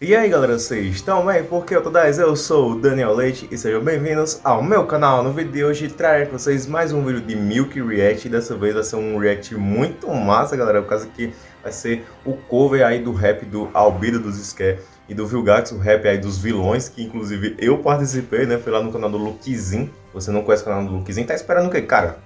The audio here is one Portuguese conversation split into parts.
E aí galera, vocês estão bem? Porque eu tô 10, eu sou o Daniel Leite e sejam bem-vindos ao meu canal. No vídeo de hoje trarei para vocês mais um vídeo de Milk React e dessa vez vai ser um react muito massa galera, por causa que vai ser o cover aí do rap do Albedo dos Scare e do Vilgax, o rap aí dos vilões, que inclusive eu participei, né, foi lá no canal do Luquizin. Você não conhece o canal do Luquizin, tá esperando o que, cara?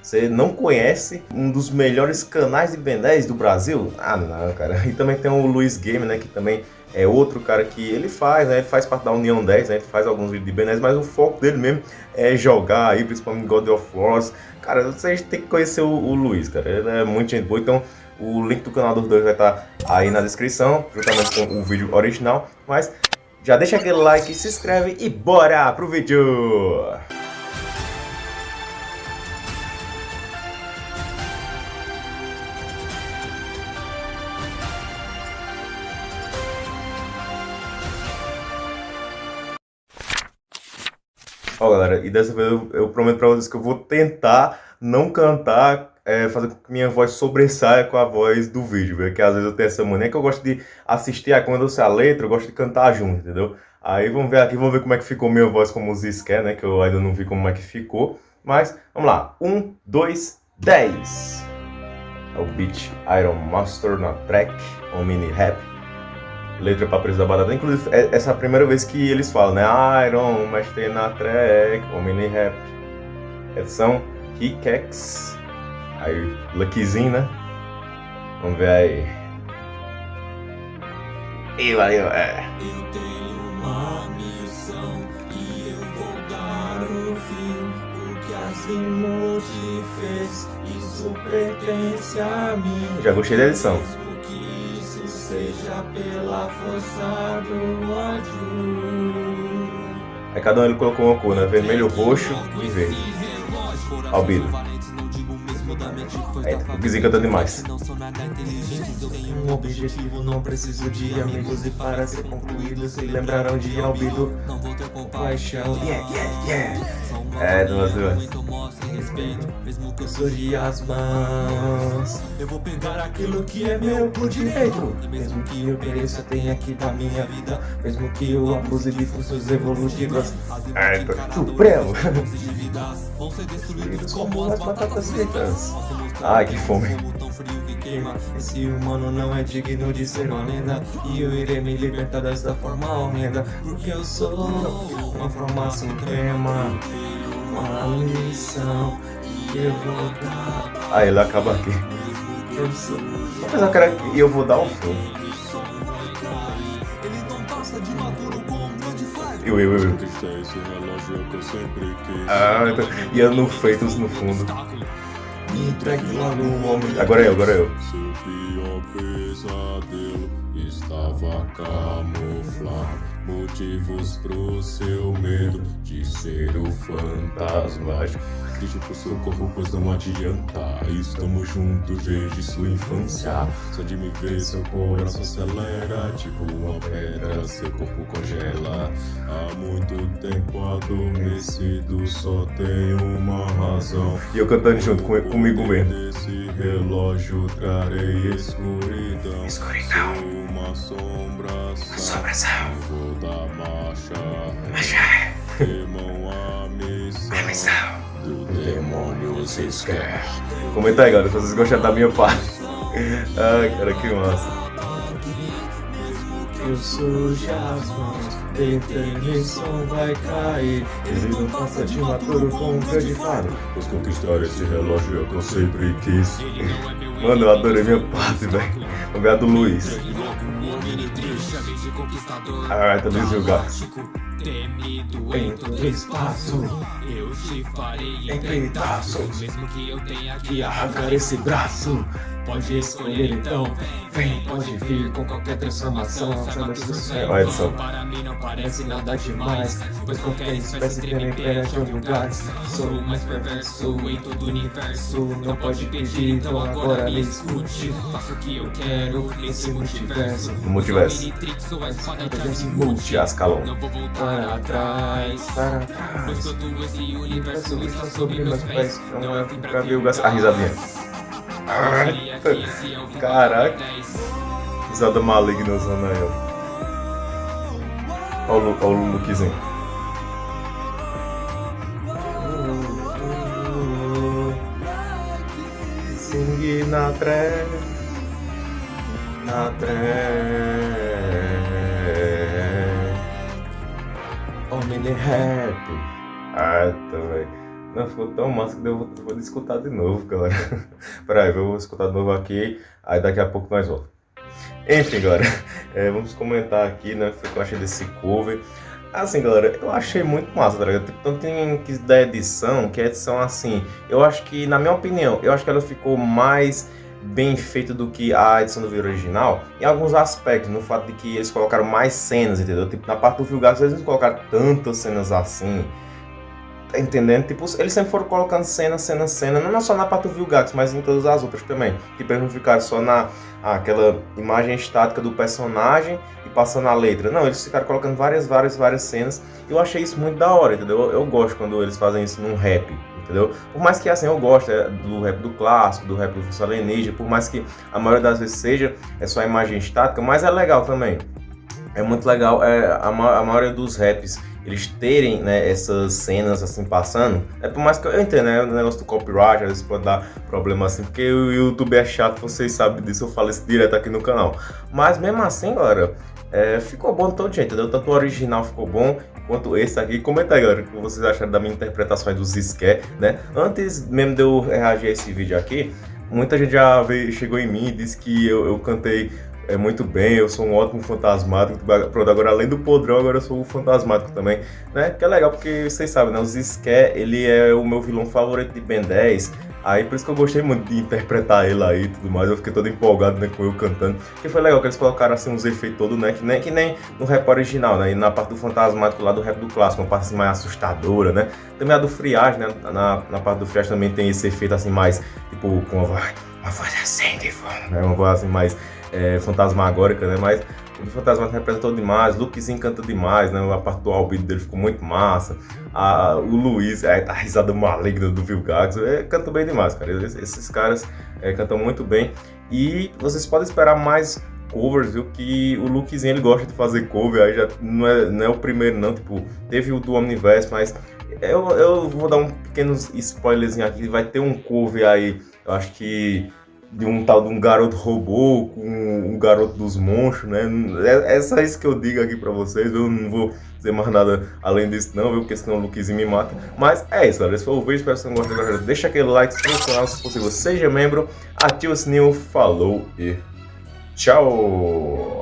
Você não conhece um dos melhores canais de Ben 10 do Brasil? Ah, não, cara. E também tem o Luiz Game, né, que também é outro cara que ele faz, né? Ele faz parte da União 10, né? Ele faz alguns vídeos de Ben mas o foco dele mesmo é jogar aí, principalmente God of War. Cara, vocês têm que conhecer o, o Luiz, cara. Ele é muito gente boa, então o link do canal dos dois vai estar aí na descrição, juntamente com o vídeo original. Mas já deixa aquele like, se inscreve e bora pro vídeo! Ó, galera, e dessa vez eu, eu, prometo pra vocês que eu vou tentar não cantar, é, fazer com que minha voz sobressaia com a voz do vídeo, porque às vezes eu tenho essa mania que eu gosto de assistir, aí quando eu sei a letra, eu gosto de cantar junto, entendeu? Aí vamos ver aqui, vamos ver como é que ficou minha voz como o Ziz quer, né, que eu ainda não vi como é que ficou. Mas, vamos lá, um, dois, dez. É o beat Iron Master na track, um mini rap letra para preço da batata. Inclusive, é, essa é a primeira vez que eles falam, né? Iron, mestre na track, mini rap. Edição Hickex. Aí, Luckyzinho, né? Vamos ver aí. E valeu, é. Eu tenho uma missão e eu vou dar o fim. O que te fez, isso pertence a mim. Já gostei da edição seja pela força do ódio. Aí cada um ele colocou uma cor, né? Vermelho, roxo e verde. Albido. É, o Kizinho canta demais. Um objetivo, não preciso de amigos e para ser concluído se lembraram de Albido. Paixão, yeah, yeah, yeah. É, duas, duas respeito, mesmo que eu surge as mãos. Eu vou pegar aquilo que é meu por direito. Mesmo que eu tenha que dar minha vida. Mesmo que eu abuse de funções evolutivas. É, supremo. Vão ser destruídos como as batatas. Ai, que fome. Esse humano não é digno de ser uma lenda E eu irei me libertar dessa forma horrenda Porque eu sou uma forma suprema uma lição que eu vou dar. Aí ele acaba aqui. Eu sou. Mas eu quero que eu vou dar um fim. Eu, eu, eu. Ah, então, e eu no feitos no fundo. Me entregue logo um homem. Agora é eu, agora é eu. Seu pior pesadelo estava camuflado. Motivos pro seu medo de ser o fantasma Acredite pro seu corpo, pois não adianta. Estamos juntos desde sua infância. Só de me ver seu coração acelera. Tipo uma pedra, seu corpo congela. Há muito tempo adormecido Só tem uma razão. E eu cantando junto com, comigo mesmo. Nesse relógio trarei escuridão. Escuridão. Sou uma assombração. Assombração da marcha. Marcha. Temam a missão. A missão. Do demônio se quer. Comenta aí, galera, se vocês gostaram da minha parte. Ai, cara, que massa. Eu sujo as mãos, tentando som vai cair. Ele não passa de maturo com um grande faro. Pois conquistar esse relógio é o que eu sempre quis. Mano, eu adorei minha parte, velho. Vamos ver a do Luiz. Ah, tá bem julgado. Temido em todo espaço, eu te farei em pedaços. Mesmo que eu tenha que arrancar esse braço. Pode escolher então, vem, pode vir com qualquer transformação Chama que o céu para mim não parece nada demais Pois qualquer espécie treme perante gás Sou o mais perverso em todo o universo. Não pode pedir, então agora me escute. Faço o que eu quero nesse multiverso. No multiverso. Multi Ascalon. Não vou voltar atrás Para trás Pois todo esse universo está sobre meus pés Não é o fim pra ver o A risadinha Caraca. Risada maligna usando aí, ó. Olha o, olha o lookzinho. Sing na tré, na tré. De rap. Ah, tá, velho. Não, ficou tão massa que eu vou, vou escutar de novo, galera. Peraí, vou escutar de novo aqui, aí daqui a pouco nós voltamos. Enfim, galera, é, vamos comentar aqui, né, o que eu achei desse cover. Assim, galera, eu achei muito massa, tá ligado? Tipo, tanto em que da edição, que a edição, assim, eu acho que, na minha opinião, eu acho que ela ficou mais bem feita do que a edição do vídeo original, em alguns aspectos, no fato de que eles colocaram mais cenas, entendeu? Tipo, na parte do Vilgax, eles não colocaram tantas cenas assim, Tá entendendo? Tipo, eles sempre foram colocando cena, cena, cena, não só na parte do Vilgax, mas em todas as outras também. Tipo, eles não ficaram só na aquela imagem estática do personagem e passando a letra. Não, eles ficaram colocando várias, várias, várias cenas. Eu achei isso muito da hora, entendeu? Eu, eu gosto quando eles fazem isso num rap, entendeu? Por mais que assim eu gosto é, do rap do clássico, do rap do Alienígena, por mais que a maioria das vezes seja é só imagem estática, mas é legal também. É muito legal, é, a, a maioria dos raps eles terem né, essas cenas assim passando, é por mais que eu entendo, né, o negócio do copyright, às vezes pode dar problema assim, porque o YouTube é chato, vocês sabem disso, eu falo isso direto aqui no canal. Mas mesmo assim, galera, é, ficou bom todo jeito, entendeu? Tanto o original ficou bom, quanto esse aqui. Comenta aí, galera, o que vocês acharam da minha interpretação dos Scare, né? Antes mesmo de eu reagir a esse vídeo aqui, muita gente já veio, chegou em mim e disse que eu, eu cantei é, muito bem, eu sou um ótimo fantasmático. Pronto, agora além do podrão, agora eu sou o fantasmático também, né? Que é legal porque vocês sabem, né? O Zizké, ele é o meu vilão favorito de Ben 10. Aí por isso que eu gostei muito de interpretar ele aí e tudo mais. Eu fiquei todo empolgado né, com eu cantando. Que foi legal que eles colocaram assim uns efeitos todos, né? Que nem, que nem no rap original, né? E na parte do fantasmático lá do rap do clássico, uma parte assim, mais assustadora, né? Também a do friagem, né? Na, na parte do friagem também tem esse efeito assim mais, tipo, com uma voz, uma voz assim, tipo, né? Uma voz assim mais é, fantasmagórica, né? Mas o Fantasma representou demais, o Lucas encanta demais, né? A parte do albedo dele ficou muito massa. A, o Luiz, é, a risada maligna do Vilgax, é, canta bem demais, cara. Esses, esses caras é, cantam muito bem. E vocês podem esperar mais covers, viu? Que o Lukezinho ele gosta de fazer cover, aí já não é, não é o primeiro não, tipo, teve o do Omniverse, mas eu, eu vou dar um pequeno spoilerzinho aqui, vai ter um cover aí, eu acho que de um tal de um garoto robô com um garoto dos monstros, né? É, é só isso que eu digo aqui pra vocês, eu não vou dizer mais nada além disso não, viu? Porque senão o Luquezinho me mata. Mas é isso, galera. Esse foi o vídeo, espero que vocês tenham gostado. Deixa aquele like, se canal se possível, seja membro, ativa o sininho, falou e tchau!